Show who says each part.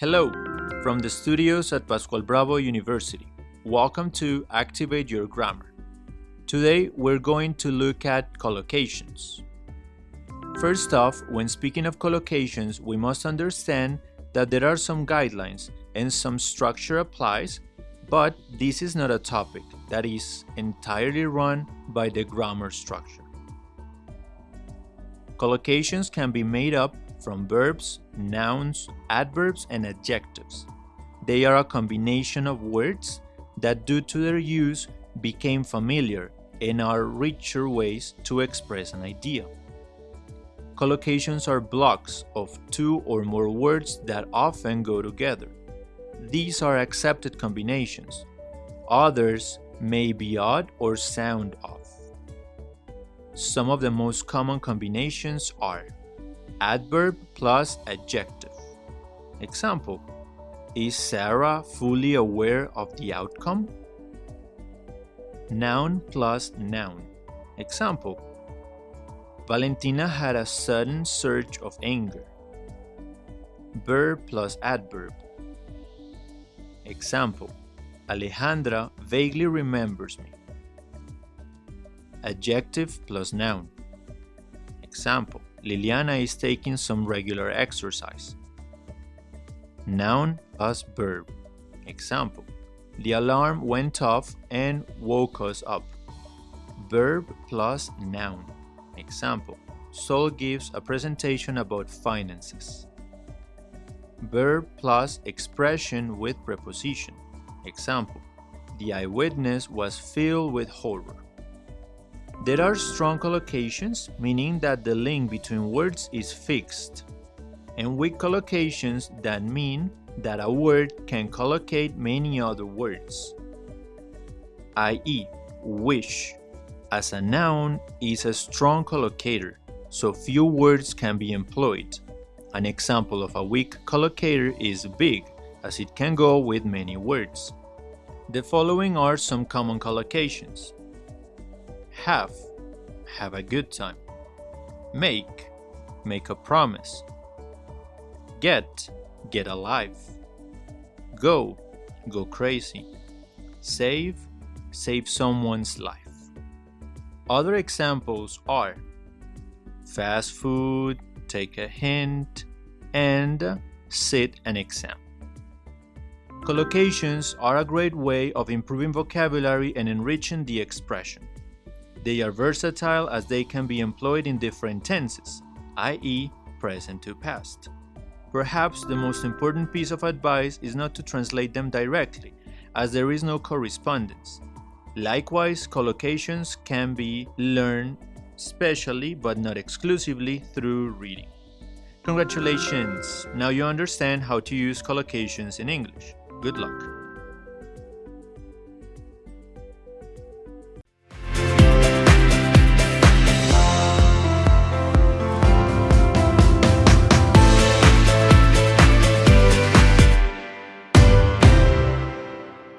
Speaker 1: Hello, from the studios at Pascual Bravo University. Welcome to Activate Your Grammar. Today we're going to look at collocations. First off, when speaking of collocations, we must understand that there are some guidelines and some structure applies, but this is not a topic that is entirely run by the grammar structure. Collocations can be made up from verbs, nouns, adverbs, and adjectives. They are a combination of words that, due to their use, became familiar and are richer ways to express an idea. Collocations are blocks of two or more words that often go together. These are accepted combinations. Others may be odd or sound off. Some of the most common combinations are adverb plus adjective. Example Is Sarah fully aware of the outcome? Noun plus noun. Example Valentina had a sudden surge of anger. Verb plus adverb. Example Alejandra vaguely remembers me. Adjective plus noun. Example Liliana is taking some regular exercise. Noun plus verb. Example The alarm went off and woke us up. Verb plus noun. Example Saul gives a presentation about finances. Verb plus expression with preposition. Example The eyewitness was filled with horror. There are strong collocations, meaning that the link between words is fixed, and weak collocations that mean that a word can collocate many other words, i.e., wish, as a noun, is a strong collocator, so few words can be employed. An example of a weak collocator is big, as it can go with many words. The following are some common collocations have, have a good time. Make, make a promise. Get, get alive. Go, go crazy. Save, save someone's life. Other examples are fast food, take a hint, and sit an exam. Collocations are a great way of improving vocabulary and enriching the expression. They are versatile as they can be employed in different tenses, i.e., present to past. Perhaps the most important piece of advice is not to translate them directly, as there is no correspondence. Likewise, collocations can be learned specially but not exclusively through reading. Congratulations! Now you understand how to use collocations in English. Good luck!